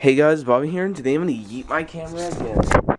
Hey guys, Bobby here, and today I'm gonna yeet my camera again.